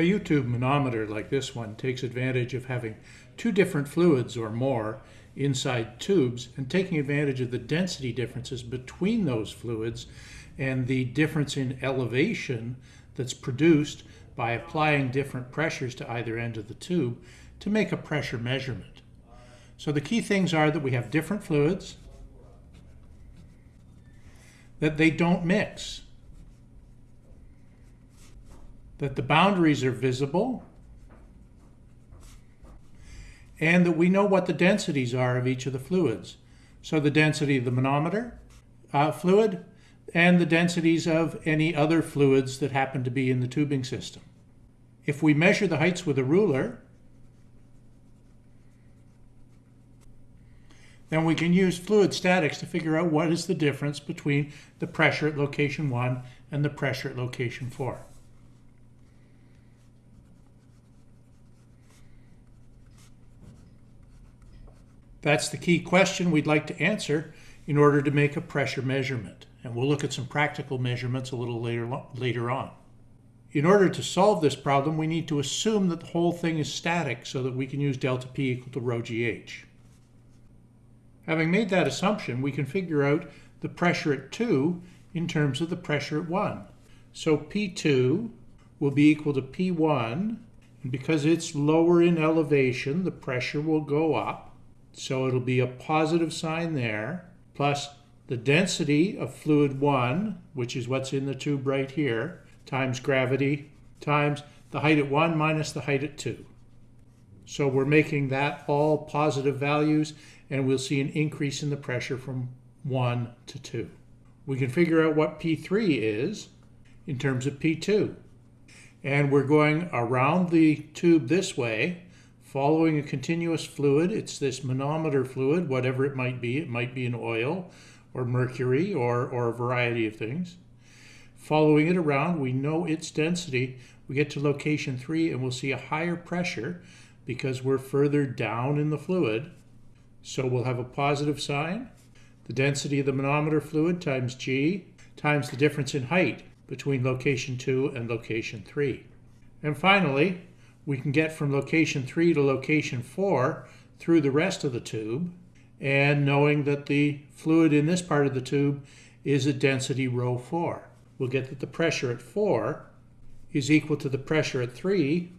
A U-tube manometer like this one takes advantage of having two different fluids or more inside tubes and taking advantage of the density differences between those fluids and the difference in elevation that's produced by applying different pressures to either end of the tube to make a pressure measurement. So the key things are that we have different fluids, that they don't mix, that the boundaries are visible, and that we know what the densities are of each of the fluids. So the density of the manometer uh, fluid and the densities of any other fluids that happen to be in the tubing system. If we measure the heights with a ruler, then we can use fluid statics to figure out what is the difference between the pressure at location 1 and the pressure at location 4. That's the key question we'd like to answer in order to make a pressure measurement. And we'll look at some practical measurements a little later, later on. In order to solve this problem, we need to assume that the whole thing is static so that we can use delta P equal to rho GH. Having made that assumption, we can figure out the pressure at 2 in terms of the pressure at 1. So P2 will be equal to P1, and because it's lower in elevation, the pressure will go up. So it'll be a positive sign there, plus the density of fluid 1, which is what's in the tube right here, times gravity, times the height at 1 minus the height at 2. So we're making that all positive values, and we'll see an increase in the pressure from 1 to 2. We can figure out what P3 is in terms of P2. And we're going around the tube this way, following a continuous fluid. It's this manometer fluid, whatever it might be. It might be an oil or mercury or, or a variety of things. Following it around, we know its density. We get to location three and we'll see a higher pressure because we're further down in the fluid. So we'll have a positive sign. The density of the manometer fluid times G times the difference in height between location 2 and location 3. And finally, we can get from location 3 to location 4 through the rest of the tube, and knowing that the fluid in this part of the tube is a density rho 4. We'll get that the pressure at 4 is equal to the pressure at 3.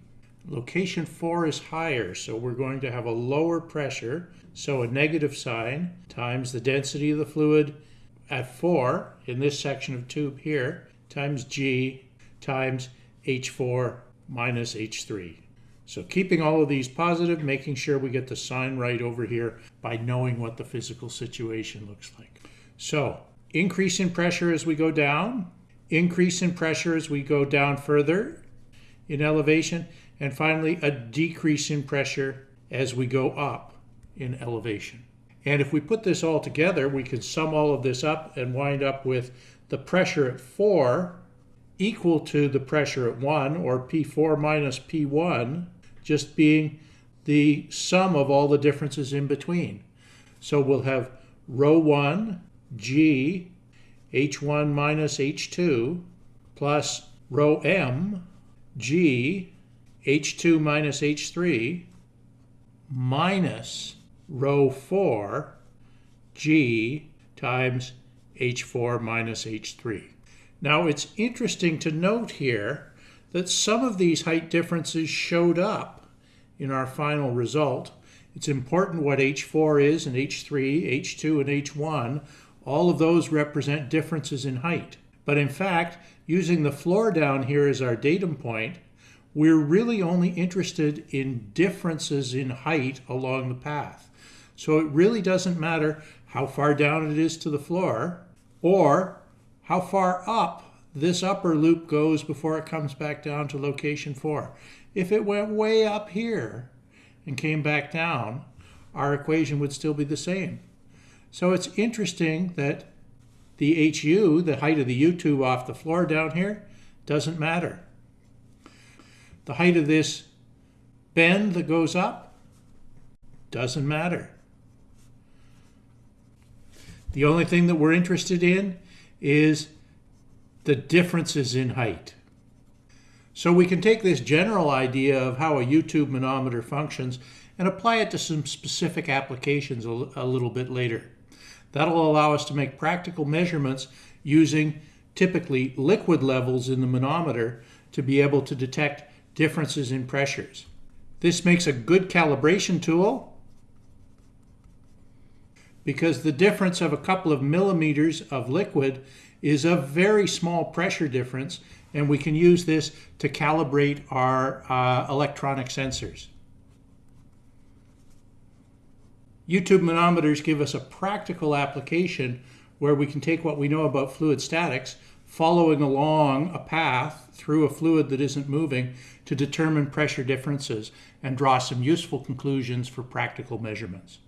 Location 4 is higher, so we're going to have a lower pressure, so a negative sign times the density of the fluid at 4 in this section of tube here times G times H4 minus H3. So keeping all of these positive, making sure we get the sign right over here by knowing what the physical situation looks like. So increase in pressure as we go down, increase in pressure as we go down further in elevation, and finally a decrease in pressure as we go up in elevation. And if we put this all together, we can sum all of this up and wind up with the pressure at 4 equal to the pressure at 1, or P4 minus P1, just being the sum of all the differences in between. So we'll have rho 1 G H1 minus H2 plus rho M G H2 minus H3 minus rho 4 G times H4 minus H3. Now it's interesting to note here that some of these height differences showed up in our final result. It's important what H4 is and H3, H2, and H1. All of those represent differences in height. But in fact, using the floor down here as our datum point, we're really only interested in differences in height along the path. So it really doesn't matter how far down it is to the floor or how far up this upper loop goes before it comes back down to location 4. If it went way up here and came back down, our equation would still be the same. So it's interesting that the HU, the height of the U-tube off the floor down here, doesn't matter. The height of this bend that goes up doesn't matter. The only thing that we're interested in is the differences in height. So we can take this general idea of how a U-tube manometer functions and apply it to some specific applications a, a little bit later. That'll allow us to make practical measurements using typically liquid levels in the manometer to be able to detect differences in pressures. This makes a good calibration tool because the difference of a couple of millimeters of liquid is a very small pressure difference and we can use this to calibrate our uh, electronic sensors. U-tube manometers give us a practical application where we can take what we know about fluid statics, following along a path through a fluid that isn't moving to determine pressure differences and draw some useful conclusions for practical measurements.